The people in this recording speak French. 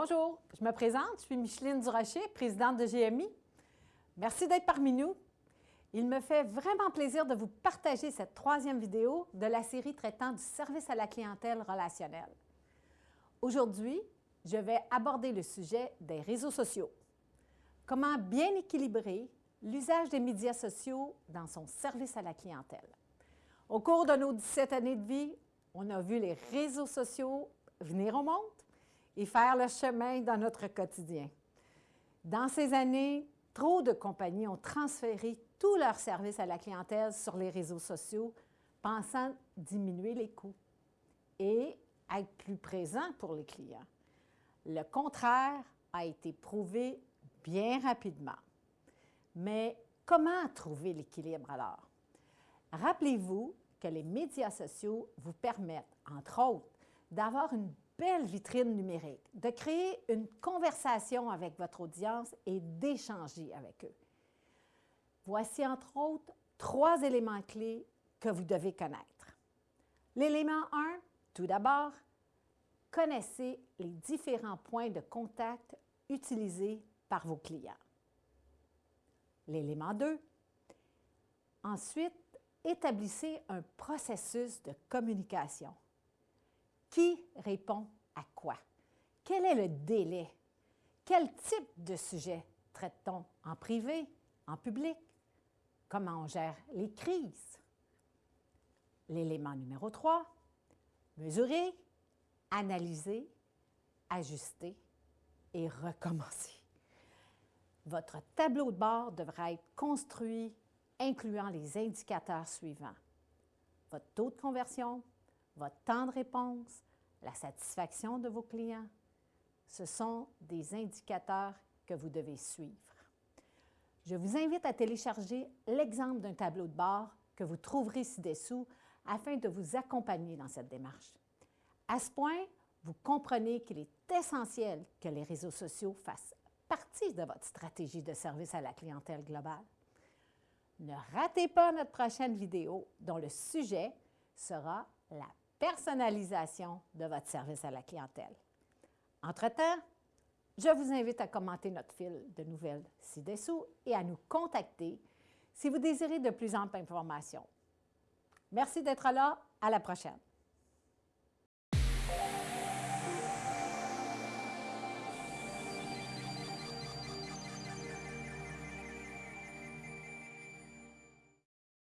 Bonjour, je me présente, je suis Micheline Durocher, présidente de GMI. Merci d'être parmi nous. Il me fait vraiment plaisir de vous partager cette troisième vidéo de la série traitant du service à la clientèle relationnelle. Aujourd'hui, je vais aborder le sujet des réseaux sociaux. Comment bien équilibrer l'usage des médias sociaux dans son service à la clientèle. Au cours de nos 17 années de vie, on a vu les réseaux sociaux venir au monde et faire le chemin dans notre quotidien. Dans ces années, trop de compagnies ont transféré tous leurs services à la clientèle sur les réseaux sociaux, pensant diminuer les coûts et être plus présent pour les clients. Le contraire a été prouvé bien rapidement. Mais comment trouver l'équilibre alors? Rappelez-vous que les médias sociaux vous permettent, entre autres, d'avoir une belle vitrine numérique, de créer une conversation avec votre audience et d'échanger avec eux. Voici entre autres trois éléments clés que vous devez connaître. L'élément 1, tout d'abord, connaissez les différents points de contact utilisés par vos clients. L'élément 2, ensuite, établissez un processus de communication. Qui répond à quoi? Quel est le délai? Quel type de sujet traite-t-on en privé, en public? Comment on gère les crises? L'élément numéro 3, mesurer, analyser, ajuster et recommencer. Votre tableau de bord devra être construit incluant les indicateurs suivants. Votre taux de conversion, votre temps de réponse, la satisfaction de vos clients. Ce sont des indicateurs que vous devez suivre. Je vous invite à télécharger l'exemple d'un tableau de bord que vous trouverez ci-dessous afin de vous accompagner dans cette démarche. À ce point, vous comprenez qu'il est essentiel que les réseaux sociaux fassent partie de votre stratégie de service à la clientèle globale. Ne ratez pas notre prochaine vidéo dont le sujet sera la personnalisation de votre service à la clientèle. Entre-temps, je vous invite à commenter notre fil de nouvelles ci-dessous et à nous contacter si vous désirez de plus amples informations. Merci d'être là. À la prochaine.